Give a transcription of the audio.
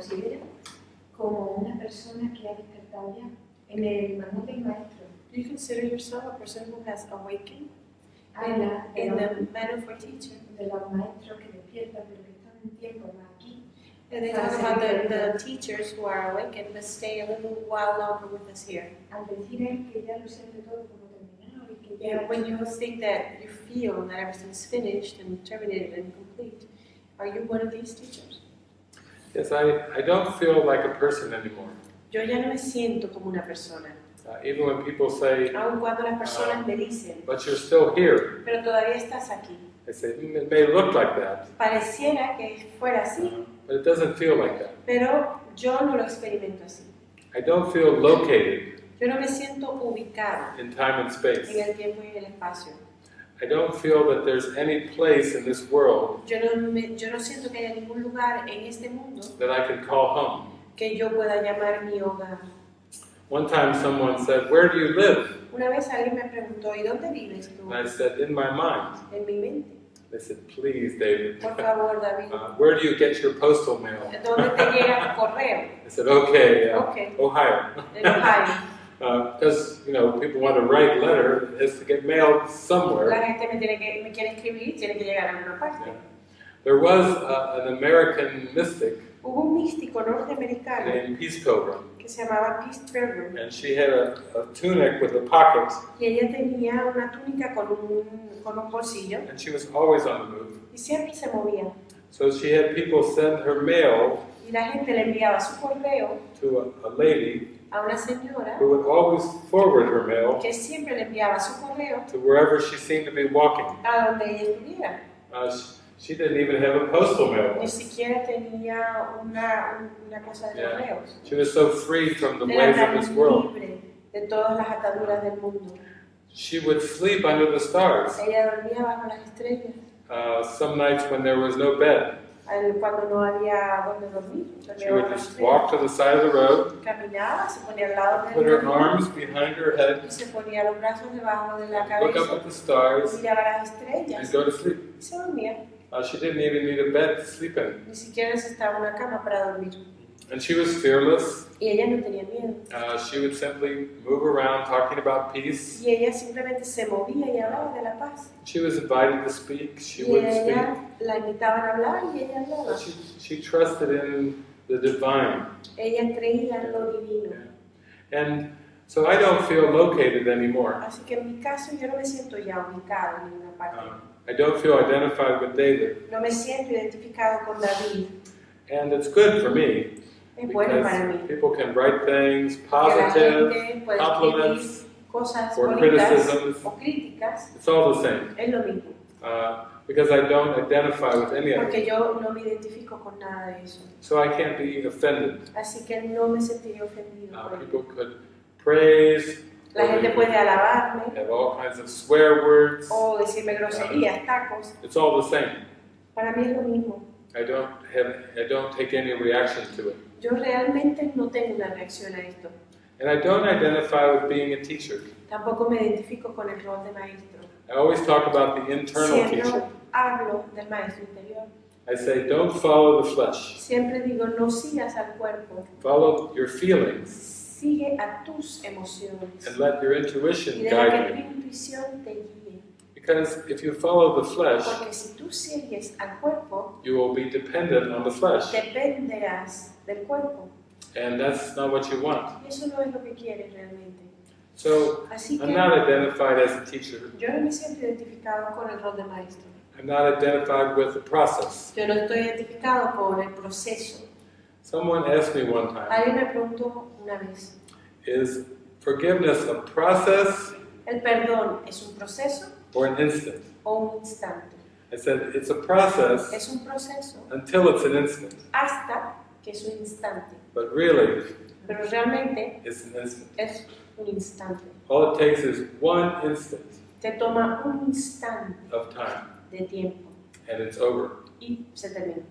considera como una persona que ha despertado ya en el manual del maestro. Do you consider yourself a person who has awakened? In, in the, manual for teacher. De los maestros que despiertan pero que están un tiempo más aquí. And they talk about the, the, teachers who are awakened but stay a little while longer with us here. Al decir él que ya lo siente todo como terminado y que ya... when you think that you feel that everything's finished and terminated and complete, are you one of these teachers? Yes, I, I don't feel like a person anymore. Yo ya no me siento como una persona, Uh, even when people say, aun cuando las personas me dicen, but you're still here, pero todavía estás aquí. I say, "Mm, it may look like that, Pareciera que fuera así, uh, but it doesn't feel like that. pero yo no lo experimento así. I don't feel located Yo no me siento ubicado in time and space. en el tiempo y en el espacio. I don't feel that there's any place in this world Yo no, me- yo no siento que haya ningún lugar en este mundo that I can call home. que yo pueda llamar mi hogar. One time someone said, Where do you live? Una vez alguien me preguntó, ¿y dónde vives tú? And I said, In my mind. En mi mente. They said, Please, David. Por favor, David. Uh, where do you get your postal mail? ¿Dónde te llega tu correo? I said, Okay, uh, Ok, Ohio. en Ohio. Because, you know, people want to write a letter, it has to get mailed La somewhere. gente me, tiene que, me quiere escribir, tiene que llegar a alguna parte. Yeah. There was uh, an American mystic Hubo un místico norteamericano named Peace Pilgrim, que se llamaba Peace Pilgrim and she had a, a tunic with a pocket, y ella tenía una túnica con un, con un bolsillo and she was always on the move. y siempre se movía. So she had people send her mail Y la gente le enviaba su correo to a, a lady a una señora who would always forward her mail que siempre le enviaba su correo to wherever she seemed to be walking. a donde ella estuviera. Uh, she, she didn't even have a postal Ni mailbox. siquiera tenía una, una cosa de Yeah. correos. She was so free from the Era ways of this world. libre de todas las ataduras del mundo. She would sleep under the stars. Ella dormía bajo las estrellas Uh, some nights when there was no bed, cuando no había donde dormir. she would just walk to the side of the road, Caminaba, se ponía al lado put del her arms behind her head, y se ponía los brazos debajo de la look up at the stars, miraba las and go to sleep. y se dormía. Uh, she didn't even need a bed to sleep in. Ni siquiera necesitaba una cama para dormir. And she was fearless. Y ella no tenía miedo. Uh, she would simply move around talking about peace. Y ella simplemente se movía y hablaba de la paz. She was invited to speak. She Y would ella speak. la invitaban a hablar y ella hablaba. She, she trusted in the divine. Ella creía en lo divino. And so I don't feel located anymore. Así que en mi caso yo no me siento ya ubicado en ninguna parte. Um, I don't feel identified with David. No me siento identificado con David. And it's good for me bueno para because mí. people can write things positive, gente puede escribir compliments, cosas or criticisms. o críticas. It's all the same. Es lo mismo. Uh, because I don't identify with any of it. Porque yo no me identifico con nada de eso. So I can't be offended. Así que no me sentiría ofendido Uh, people could praise, La gente puede alabarme have all kinds of swear words. o decirme groserías, tacos. It's all the same. Para mí es lo mismo. I don't have, I don't take any reaction to it. Yo realmente no tengo una reacción a esto. And I don't identify with being a teacher. Tampoco me identifico con el rol de maestro. I always talk about the internal Siempre teacher. hablo del maestro interior. I say, don't follow the flesh. Siempre digo, no sigas al cuerpo, Follow your feelings sigue a tus emociones and let your y intuition que guide tu you. intuición te guíe. Because if you follow the flesh, Porque si tú sigues al cuerpo, you will be dependent on the flesh. dependerás del cuerpo. And that's not what you want. Y eso no es lo que quieres realmente. So Así I'm not identified as a teacher. yo no me siento identificado con el rol de maestro. I'm not identified with the process. Yo no estoy identificado con el proceso. Someone asked me one time, Alguien me preguntó una vez, is forgiveness a process ¿el perdón es un proceso or an instant? o un instante? I said, it's a process Es un proceso until it's an instant. hasta que es un instante. But really, Pero realmente it's an instant. es un instante. All it takes is one instant Te toma un instante of time de tiempo and it's over. y se termina.